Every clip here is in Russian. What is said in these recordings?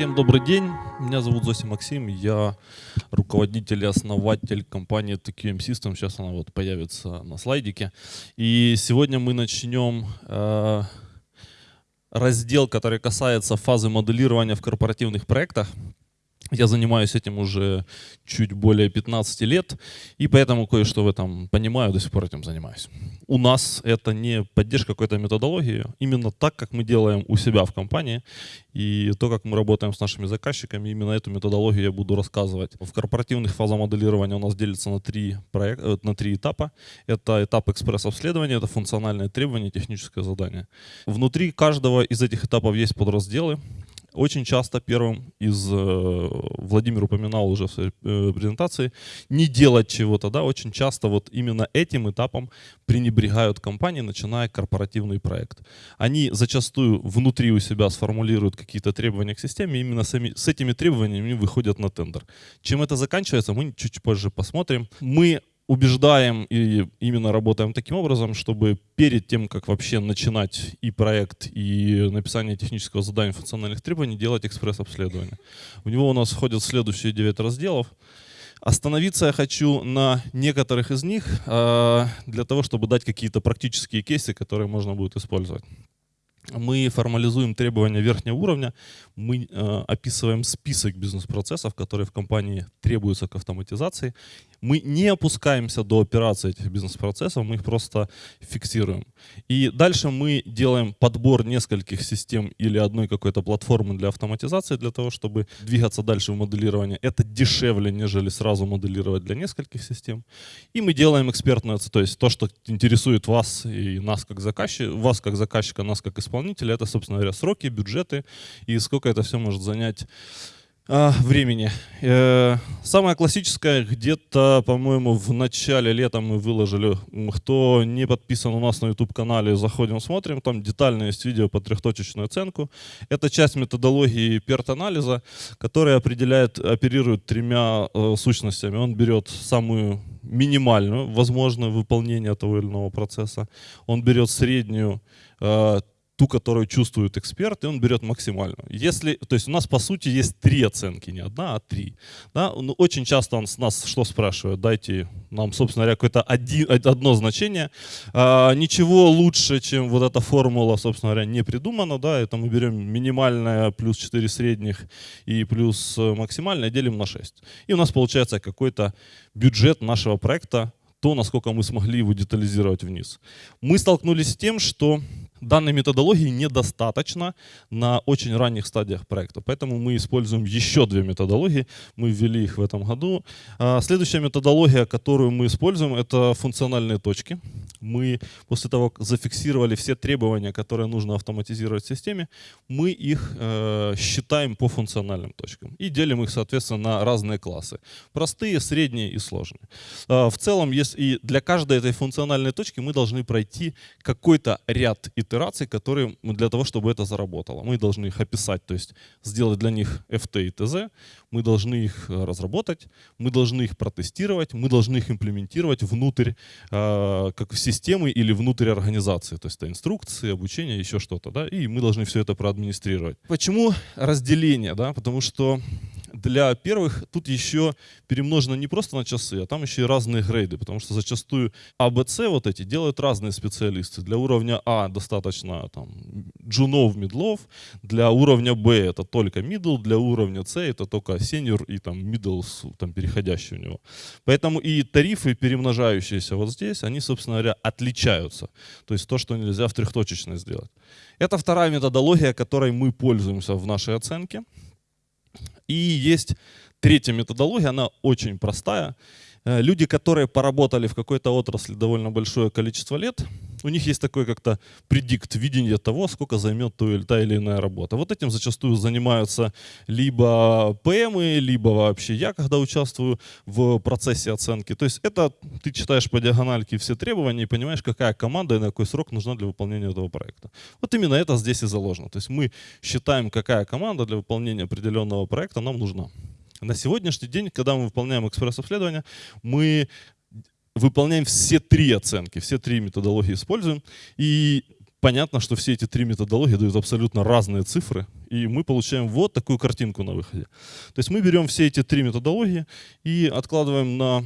Всем добрый день, меня зовут Зоси Максим, я руководитель и основатель компании TQM System, сейчас она вот появится на слайдике. И сегодня мы начнем э, раздел, который касается фазы моделирования в корпоративных проектах. Я занимаюсь этим уже чуть более 15 лет, и поэтому кое-что в этом понимаю, до сих пор этим занимаюсь. У нас это не поддержка какой-то методологии, именно так, как мы делаем у себя в компании, и то, как мы работаем с нашими заказчиками, именно эту методологию я буду рассказывать. В корпоративных фазах моделирования у нас делится на три, проект, э, на три этапа. Это этап экспресс-обследования, это функциональные требования, техническое задание. Внутри каждого из этих этапов есть подразделы, очень часто первым из, э, Владимир упоминал уже в своей э, презентации, не делать чего-то, да, очень часто вот именно этим этапом пренебрегают компании, начиная корпоративный проект. Они зачастую внутри у себя сформулируют какие-то требования к системе, именно сами, с этими требованиями выходят на тендер. Чем это заканчивается, мы чуть позже посмотрим. Мы убеждаем и именно работаем таким образом, чтобы перед тем, как вообще начинать и проект, и написание технического задания функциональных требований, делать экспресс-обследование. В него у нас входят следующие 9 разделов. Остановиться я хочу на некоторых из них а, для того, чтобы дать какие-то практические кейсы, которые можно будет использовать мы формализуем требования верхнего уровня, мы э, описываем список бизнес-процессов, которые в компании требуются к автоматизации. Мы не опускаемся до операции этих бизнес-процессов, мы их просто фиксируем. И дальше мы делаем подбор нескольких систем или одной какой-то платформы для автоматизации, для того, чтобы двигаться дальше в моделировании. Это дешевле, нежели сразу моделировать для нескольких систем. И мы делаем экспертную, то есть то, что интересует вас и нас как заказчика, вас как заказчика, нас как исполнителя, исполнителя. Это, собственно говоря, сроки, бюджеты и сколько это все может занять а, времени. Э, самое классическое, где-то, по-моему, в начале лета мы выложили. Кто не подписан у нас на YouTube-канале, заходим, смотрим. Там детально есть видео по трехточечную оценку. Это часть методологии PERT-анализа, которая определяет, оперирует тремя э, сущностями. Он берет самую минимальную возможное выполнение того или иного процесса. Он берет среднюю, э, ту, которую чувствует эксперт, и он берет максимальную. Если, то есть у нас по сути есть три оценки, не одна, а три. Да? Ну, очень часто он с нас что спрашивает? Дайте нам, собственно говоря, какое-то одно значение. А, ничего лучше, чем вот эта формула, собственно говоря, не придумано. Да? Это мы берем минимальное плюс 4 средних и плюс э, максимальное делим на 6. И у нас получается какой-то бюджет нашего проекта, то, насколько мы смогли его детализировать вниз. Мы столкнулись с тем, что данной методологии недостаточно на очень ранних стадиях проекта. Поэтому мы используем еще две методологии. Мы ввели их в этом году. А, следующая методология, которую мы используем, это функциональные точки. Мы после того, как зафиксировали все требования, которые нужно автоматизировать в системе, мы их э, считаем по функциональным точкам и делим их, соответственно, на разные классы. Простые, средние и сложные. Э, в целом, есть и для каждой этой функциональной точки мы должны пройти какой-то ряд и итераций, которые для того, чтобы это заработало. Мы должны их описать, то есть сделать для них FT и TZ, мы должны их э, разработать, мы должны их протестировать, мы должны их имплементировать внутрь э, как системы или внутрь организации, то есть это инструкции, обучение, еще что-то, да, и мы должны все это проадминистрировать. Почему разделение, да, потому что для первых тут еще перемножено не просто на часы, а там еще и разные грейды, потому что зачастую А, Б, С вот эти делают разные специалисты. Для уровня А достаточно там джунов, медлов, для уровня Б это только middle, для уровня С это только senior и там middle, там переходящий у него. Поэтому и тарифы, перемножающиеся вот здесь, они, собственно говоря, отличаются. То есть то, что нельзя в трехточечной сделать. Это вторая методология, которой мы пользуемся в нашей оценке. И есть третья методология, она очень простая. Э, люди, которые поработали в какой-то отрасли довольно большое количество лет, у них есть такой как-то предикт, видение того, сколько займет та или иная работа. Вот этим зачастую занимаются либо ПМы, либо вообще я, когда участвую в процессе оценки. То есть это ты читаешь по диагональке все требования и понимаешь, какая команда и на какой срок нужна для выполнения этого проекта. Вот именно это здесь и заложено. То есть мы считаем, какая команда для выполнения определенного проекта нам нужна. На сегодняшний день, когда мы выполняем экспресс-обследование, мы выполняем все три оценки, все три методологии используем. И понятно, что все эти три методологии дают абсолютно разные цифры, и мы получаем вот такую картинку на выходе. То есть мы берем все эти три методологии и откладываем на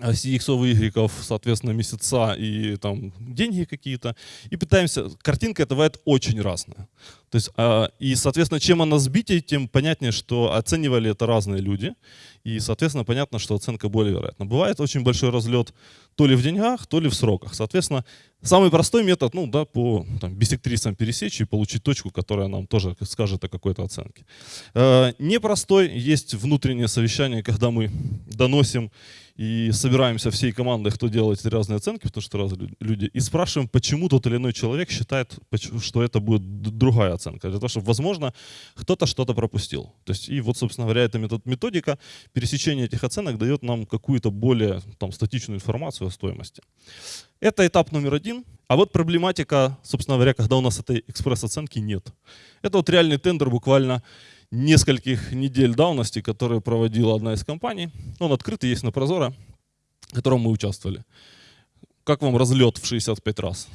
оси X, Y, соответственно, месяца и там деньги какие-то, и пытаемся, картинка это бывает очень разная. То есть, а, и, соответственно, чем она сбитее, тем понятнее, что оценивали это разные люди, и, соответственно, понятно, что оценка более вероятна. Бывает очень большой разлет то ли в деньгах, то ли в сроках. Соответственно, самый простой метод, ну да, по там, бисектрисам пересечь и получить точку, которая нам тоже скажет о какой-то оценке. Э, непростой есть внутреннее совещание, когда мы доносим и собираемся всей командой, кто делает разные оценки, потому что разные люди, и спрашиваем, почему тот или иной человек считает, что это будет другая оценка. Для того, чтобы, возможно, кто-то что-то пропустил. То есть, и вот, собственно говоря, эта методика пересечения этих оценок дает нам какую-то более там, статичную информацию о стоимости. Это этап номер один. А вот проблематика, собственно говоря, когда у нас этой экспресс-оценки нет. Это вот реальный тендер буквально нескольких недель давности, которые проводила одна из компаний. Он открытый, есть на Прозоро, в котором мы участвовали. Как вам разлет в 65 раз?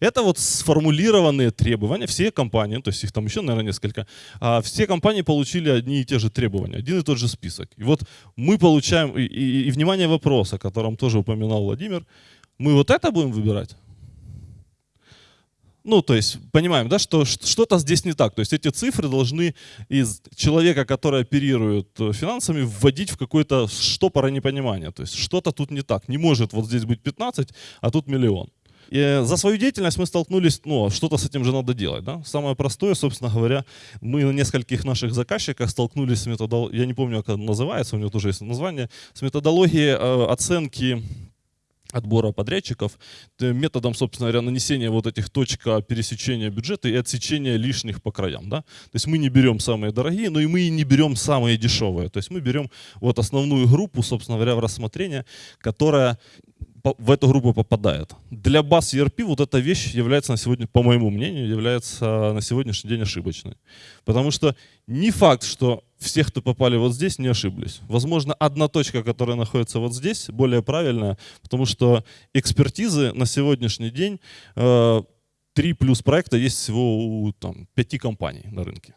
Это вот сформулированные требования. Все компании, то есть их там еще, наверное, несколько, а все компании получили одни и те же требования, один и тот же список. И вот мы получаем, и, и, и внимание вопрос, о котором тоже упоминал Владимир, мы вот это будем выбирать? Ну, то есть, понимаем, да, что что-то здесь не так. То есть эти цифры должны из человека, который оперирует э, финансами, вводить в какое-то штопора непонимания. То есть что-то тут не так. Не может вот здесь быть 15, а тут миллион. И за свою деятельность мы столкнулись, ну, что-то с этим же надо делать. Да? Самое простое, собственно говоря, мы на нескольких наших заказчиках столкнулись с методологией, я не помню, как это называется, у него тоже есть название, с методологией э, оценки отбора подрядчиков, методом, собственно говоря, нанесения вот этих точек пересечения бюджета и отсечения лишних по краям. Да? То есть мы не берем самые дорогие, но и мы не берем самые дешевые. То есть мы берем вот основную группу, собственно говоря, в рассмотрение, которая в эту группу попадает. Для баз ERP вот эта вещь является на сегодня, по моему мнению, является на сегодняшний день ошибочной. Потому что не факт, что все, кто попали вот здесь, не ошиблись. Возможно, одна точка, которая находится вот здесь, более правильная, потому что экспертизы на сегодняшний день, э, три плюс проекта есть всего у там, пяти компаний на рынке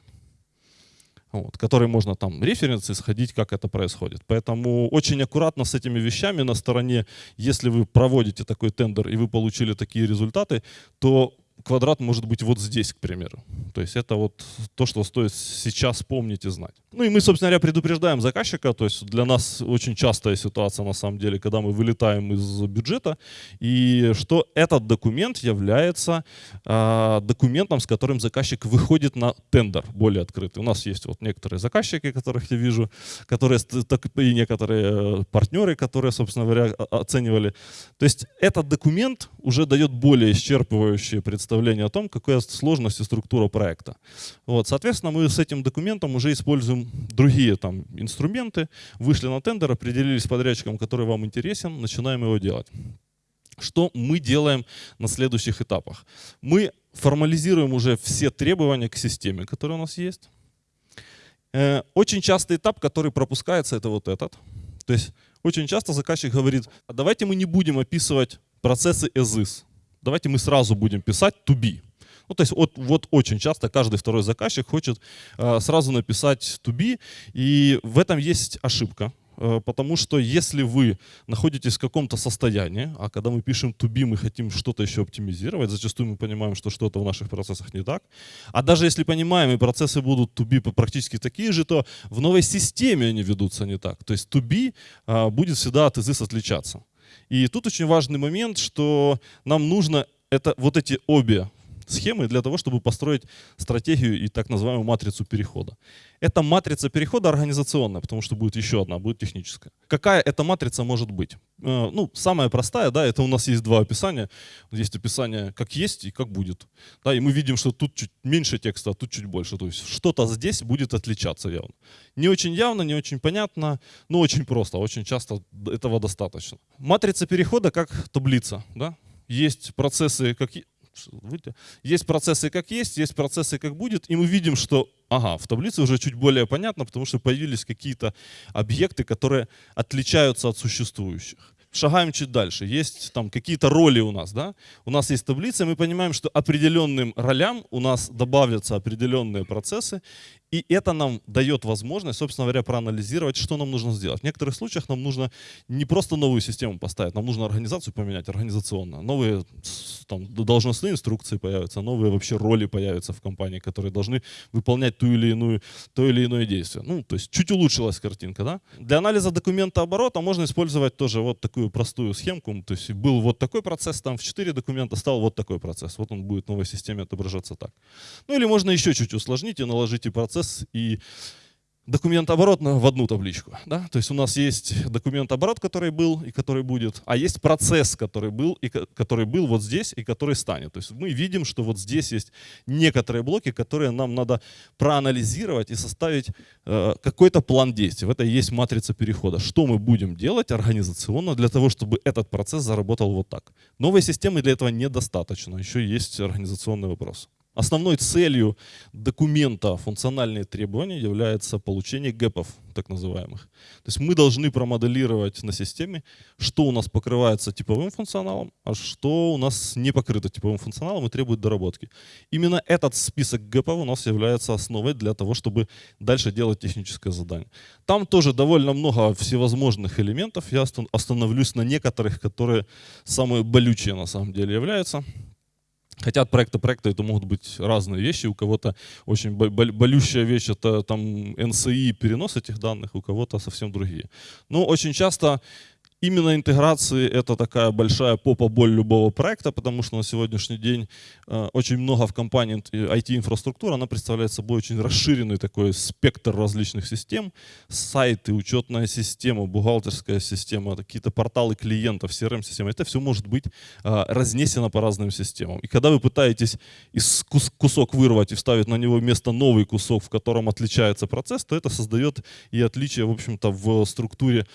вот, которые можно там референсы сходить, как это происходит. Поэтому очень аккуратно с этими вещами на стороне, если вы проводите такой тендер и вы получили такие результаты, то квадрат может быть вот здесь, к примеру. То есть это вот то, что стоит сейчас помнить и знать. Ну и мы, собственно говоря, предупреждаем заказчика. То есть для нас очень частая ситуация, на самом деле, когда мы вылетаем из бюджета, и что этот документ является э, документом, с которым заказчик выходит на тендер более открытый. У нас есть вот некоторые заказчики, которых я вижу, которые и некоторые э, партнеры, которые, собственно говоря, оценивали. То есть этот документ уже дает более исчерпывающее представление представление о том, какая сложность и структура проекта. Вот, соответственно, мы с этим документом уже используем другие там, инструменты, вышли на тендер, определились с подрядчиком, который вам интересен, начинаем его делать. Что мы делаем на следующих этапах? Мы формализируем уже все требования к системе, которые у нас есть. Э, очень частый этап, который пропускается, это вот этот. То есть очень часто заказчик говорит, а давайте мы не будем описывать процессы is давайте мы сразу будем писать to be. Ну, то есть вот, вот очень часто каждый второй заказчик хочет э, сразу написать to be, и в этом есть ошибка. Э, потому что если вы находитесь в каком-то состоянии, а когда мы пишем to be, мы хотим что-то еще оптимизировать, зачастую мы понимаем, что что-то в наших процессах не так. А даже если понимаем, и процессы будут to be практически такие же, то в новой системе они ведутся не так. То есть to be э, будет всегда от is отличаться. И тут очень важный момент, что нам нужно это, вот эти обе схемы для того, чтобы построить стратегию и так называемую матрицу перехода. Эта матрица перехода организационная, потому что будет еще одна, будет техническая. Какая эта матрица может быть? Э, ну, самая простая, да, это у нас есть два описания. Есть описание как есть и как будет. Да, и мы видим, что тут чуть меньше текста, а тут чуть больше. То есть что-то здесь будет отличаться явно. Не очень явно, не очень понятно, но очень просто. Очень часто этого достаточно. Матрица перехода как таблица. Да? Есть процессы как есть процессы как есть, есть процессы как будет, и мы видим, что ага, в таблице уже чуть более понятно, потому что появились какие-то объекты, которые отличаются от существующих. Шагаем чуть дальше. Есть там какие-то роли у нас, да? У нас есть таблица, мы понимаем, что определенным ролям у нас добавятся определенные процессы, и это нам дает возможность, собственно говоря, проанализировать, что нам нужно сделать. В некоторых случаях нам нужно не просто новую систему поставить, нам нужно организацию поменять организационно. Новые там, должностные инструкции появятся, новые вообще роли появятся в компании, которые должны выполнять ту или иную, то или иное действие. Ну, то есть чуть улучшилась картинка. Да? Для анализа документа оборота можно использовать тоже вот такую простую схемку. То есть был вот такой процесс, там в 4 документа стал вот такой процесс. Вот он будет в новой системе отображаться так. Ну или можно еще чуть усложнить и наложить и процесс и документ оборот в одну табличку. Да? То есть у нас есть документ оборот, который был и который будет, а есть процесс, который был, и который был вот здесь и который станет. То есть мы видим, что вот здесь есть некоторые блоки, которые нам надо проанализировать и составить э, какой-то план действий. В это и есть матрица перехода. Что мы будем делать организационно для того, чтобы этот процесс заработал вот так. Новой системы для этого недостаточно. Еще есть организационный вопрос. Основной целью документа функциональные требования является получение гэпов, так называемых. То есть мы должны промоделировать на системе, что у нас покрывается типовым функционалом, а что у нас не покрыто типовым функционалом и требует доработки. Именно этот список гэпов у нас является основой для того, чтобы дальше делать техническое задание. Там тоже довольно много всевозможных элементов. Я остановлюсь на некоторых, которые самые болючие на самом деле являются. Хотя от проекта к проекту это могут быть разные вещи. У кого-то очень болющая вещь — это там NCI, перенос этих данных, у кого-то совсем другие. Но очень часто Именно интеграции это такая большая попа-боль любого проекта, потому что на сегодняшний день э, очень много в компании IT-инфраструктура, она представляет собой очень расширенный такой спектр различных систем. Сайты, учетная система, бухгалтерская система, какие-то порталы клиентов, CRM-система. Это все может быть э, разнесено по разным системам. И когда вы пытаетесь кусок вырвать и вставить на него вместо новый кусок, в котором отличается процесс, то это создает и отличие, в общем-то, в структуре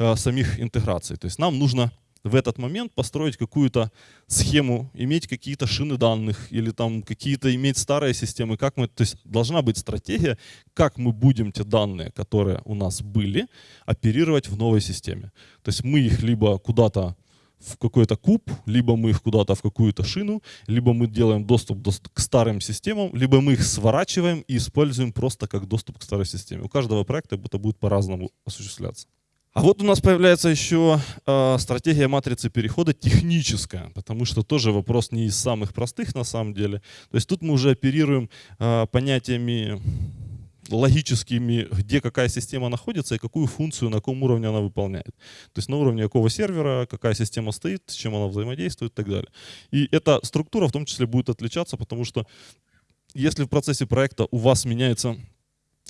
э, самих интеграций. То есть нам нужно в этот момент построить какую-то схему, иметь какие-то шины данных или там какие-то иметь старые системы. Как мы, то есть должна быть стратегия, как мы будем те данные, которые у нас были, оперировать в новой системе. То есть мы их либо куда-то в какой-то куб, либо мы их куда-то в какую-то шину, либо мы делаем доступ к старым системам, либо мы их сворачиваем и используем просто как доступ к старой системе. У каждого проекта это будет по-разному осуществляться. А вот у нас появляется еще э, стратегия матрицы перехода техническая, потому что тоже вопрос не из самых простых на самом деле. То есть тут мы уже оперируем э, понятиями логическими, где какая система находится и какую функцию, на каком уровне она выполняет. То есть на уровне какого сервера, какая система стоит, с чем она взаимодействует и так далее. И эта структура в том числе будет отличаться, потому что если в процессе проекта у вас меняется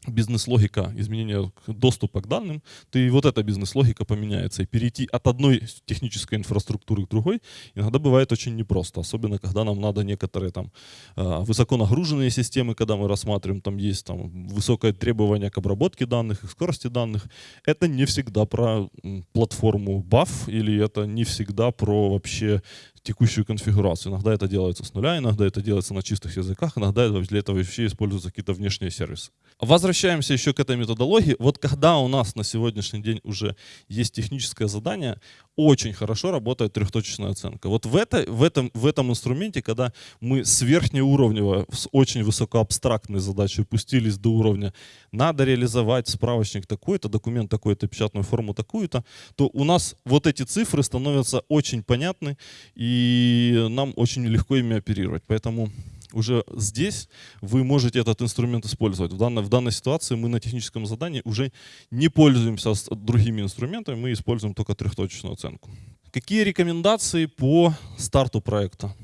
бизнес-логика изменения доступа к данным, то и вот эта бизнес-логика поменяется. И перейти от одной технической инфраструктуры к другой иногда бывает очень непросто, особенно когда нам надо некоторые там а, высоко нагруженные системы, когда мы рассматриваем, там есть там высокое требование к обработке данных, к скорости данных. Это не всегда про платформу BAF или это не всегда про вообще текущую конфигурацию. Иногда это делается с нуля, иногда это делается на чистых языках, иногда для этого вообще используются какие-то внешние сервисы. Возвращаемся еще к этой методологии. Вот когда у нас на сегодняшний день уже есть техническое задание, очень хорошо работает трехточечная оценка. Вот в, это, в, этом, в этом инструменте, когда мы с верхнеуровневого, с очень высокоабстрактной задачей пустились до уровня «надо реализовать справочник такой-то, документ такой-то, печатную форму такую-то», то у нас вот эти цифры становятся очень понятны, и нам очень легко ими оперировать. Поэтому уже здесь вы можете этот инструмент использовать. В данной, в данной ситуации мы на техническом задании уже не пользуемся другими инструментами, мы используем только трехточечную оценку. Какие рекомендации по старту проекта,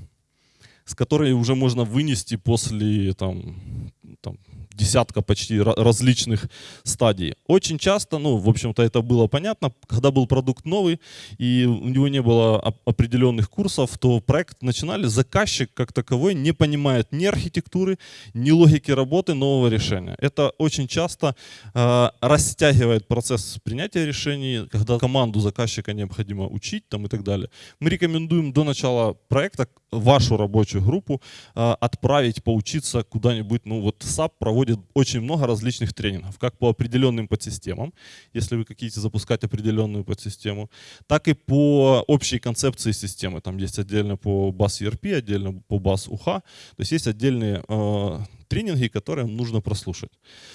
с которой уже можно вынести после там, там, десятка почти различных стадий. Очень часто, ну, в общем-то, это было понятно, когда был продукт новый, и у него не было определенных курсов, то проект начинали, заказчик как таковой не понимает ни архитектуры, ни логики работы нового решения. Это очень часто э, растягивает процесс принятия решений, когда команду заказчика необходимо учить там, и так далее. Мы рекомендуем до начала проекта вашу рабочую группу э, отправить поучиться куда-нибудь, ну вот SAP проводит очень много различных тренингов, как по определенным подсистемам, если вы хотите запускать определенную подсистему, так и по общей концепции системы. Там есть отдельно по BAS ERP, отдельно по BAS UHA. То есть есть отдельные э, тренинги, которые нужно прослушать.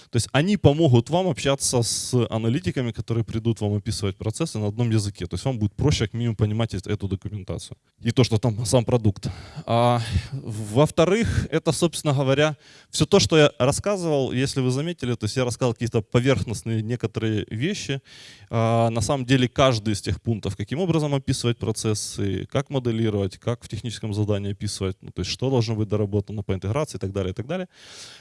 То есть они помогут вам общаться с аналитиками, которые придут вам описывать процессы на одном языке. То есть вам будет проще как минимум понимать эту документацию. И то, что там сам продукт. А, Во-вторых, это, собственно говоря, все то, что я рассказывал, если вы заметили, то есть я рассказал какие-то поверхностные некоторые вещи. А, на самом деле каждый из тех пунктов, каким образом описывать процессы, как моделировать, как в техническом задании описывать, ну, то есть что должно быть доработано по интеграции и так далее, и так далее.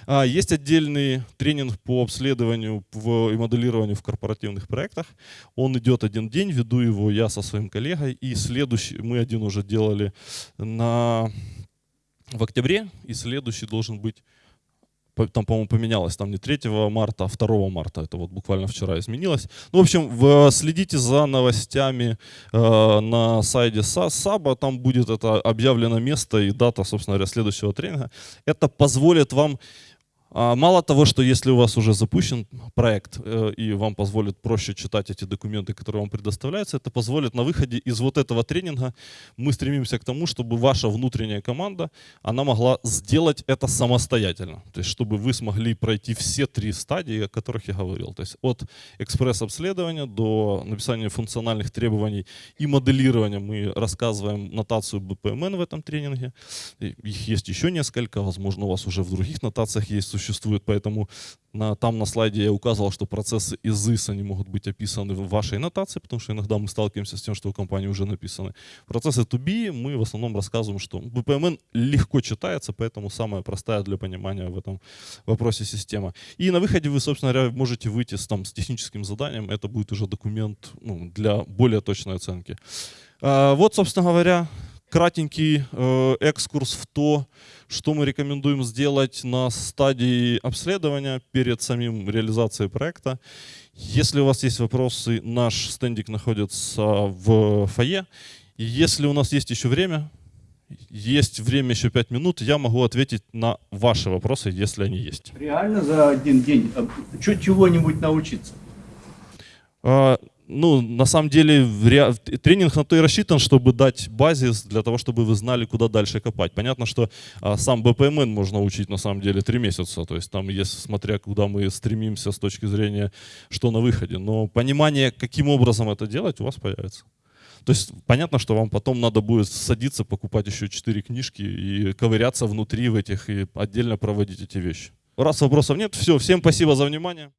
А, есть отдельный тренинг по обследованию и моделированию в корпоративных проектах. Он идет один день, веду его я со своим коллегой. И следующий, мы один уже делали на, в октябре, и следующий должен быть там, по-моему, поменялось, там не 3 марта, а 2 марта, это вот буквально вчера изменилось. Ну, в общем, в, следите за новостями э, на сайте САБа, там будет это объявлено место и дата, собственно говоря, следующего тренинга. Это позволит вам мало того, что если у вас уже запущен проект э, и вам позволит проще читать эти документы, которые вам предоставляются, это позволит на выходе из вот этого тренинга мы стремимся к тому, чтобы ваша внутренняя команда, она могла сделать это самостоятельно. То есть чтобы вы смогли пройти все три стадии, о которых я говорил. То есть от экспресс-обследования до написания функциональных требований и моделирования мы рассказываем нотацию BPMN в этом тренинге. Их есть еще несколько, возможно, у вас уже в других нотациях есть существует, поэтому на, там на слайде я указывал, что процессы из IS они могут быть описаны в вашей нотации, потому что иногда мы сталкиваемся с тем, что у компании уже написаны. Процессы to be мы в основном рассказываем, что BPMN легко читается, поэтому самая простая для понимания в этом вопросе система. И на выходе вы, собственно говоря, можете выйти с, там, с техническим заданием, это будет уже документ ну, для более точной оценки. А, вот, собственно говоря, кратенький э, экскурс в то, что мы рекомендуем сделать на стадии обследования перед самим реализацией проекта. Если у вас есть вопросы, наш стендик находится в фойе. Если у нас есть еще время, есть время еще 5 минут, я могу ответить на ваши вопросы, если они есть. Реально за один день а, чего-нибудь научиться? Ну, на самом деле, тренинг на то и рассчитан, чтобы дать базис для того, чтобы вы знали, куда дальше копать. Понятно, что а, сам BPMN можно учить на самом деле три месяца, то есть там, если смотря куда мы стремимся с точки зрения, что на выходе. Но понимание, каким образом это делать, у вас появится. То есть понятно, что вам потом надо будет садиться, покупать еще четыре книжки и ковыряться внутри в этих и отдельно проводить эти вещи. Раз вопросов нет, все, всем спасибо за внимание.